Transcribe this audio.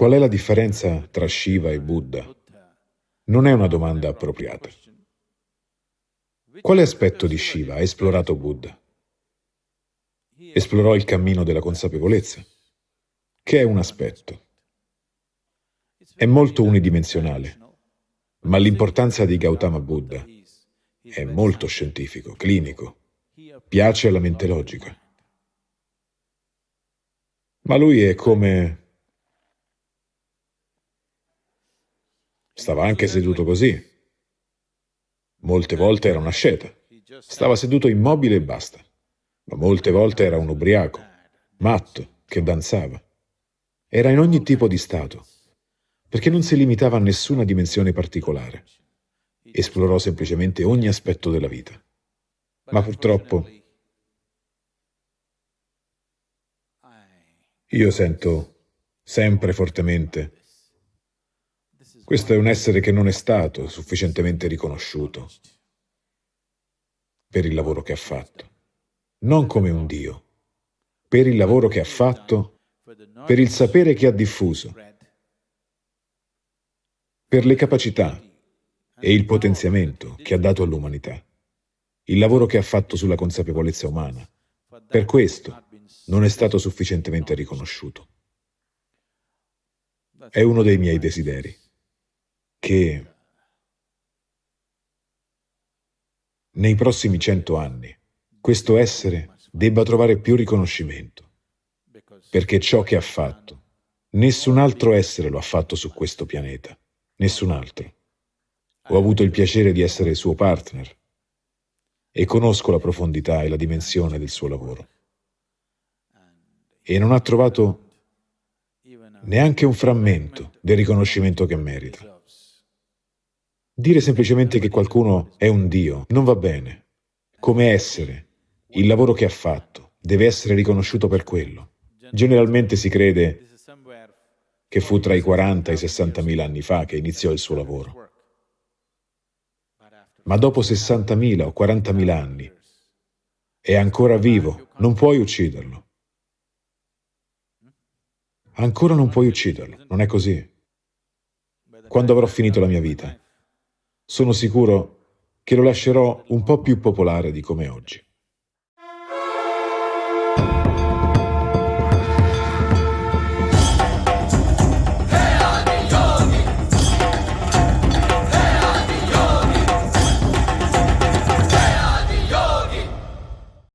Qual è la differenza tra Shiva e Buddha? Non è una domanda appropriata. Quale aspetto di Shiva ha esplorato Buddha? Esplorò il cammino della consapevolezza, che è un aspetto. È molto unidimensionale, ma l'importanza di Gautama Buddha è molto scientifico, clinico, piace alla mente logica. Ma lui è come... Stava anche seduto così. Molte volte era una sceta. Stava seduto immobile e basta. Ma molte volte era un ubriaco, matto, che danzava. Era in ogni tipo di stato, perché non si limitava a nessuna dimensione particolare. Esplorò semplicemente ogni aspetto della vita. Ma purtroppo io sento sempre fortemente questo è un essere che non è stato sufficientemente riconosciuto per il lavoro che ha fatto, non come un Dio, per il lavoro che ha fatto, per il sapere che ha diffuso, per le capacità e il potenziamento che ha dato all'umanità, il lavoro che ha fatto sulla consapevolezza umana. Per questo non è stato sufficientemente riconosciuto. È uno dei miei desideri che nei prossimi cento anni questo essere debba trovare più riconoscimento, perché ciò che ha fatto, nessun altro essere lo ha fatto su questo pianeta, nessun altro. Ho avuto il piacere di essere suo partner e conosco la profondità e la dimensione del suo lavoro. E non ha trovato neanche un frammento del riconoscimento che merita. Dire semplicemente che qualcuno è un Dio non va bene. Come essere, il lavoro che ha fatto, deve essere riconosciuto per quello. Generalmente si crede che fu tra i 40 e i 60 mila anni fa che iniziò il suo lavoro. Ma dopo 60.000 o 40.000 anni è ancora vivo, non puoi ucciderlo. Ancora non puoi ucciderlo, non è così. Quando avrò finito la mia vita, sono sicuro che lo lascerò un po' più popolare di come oggi.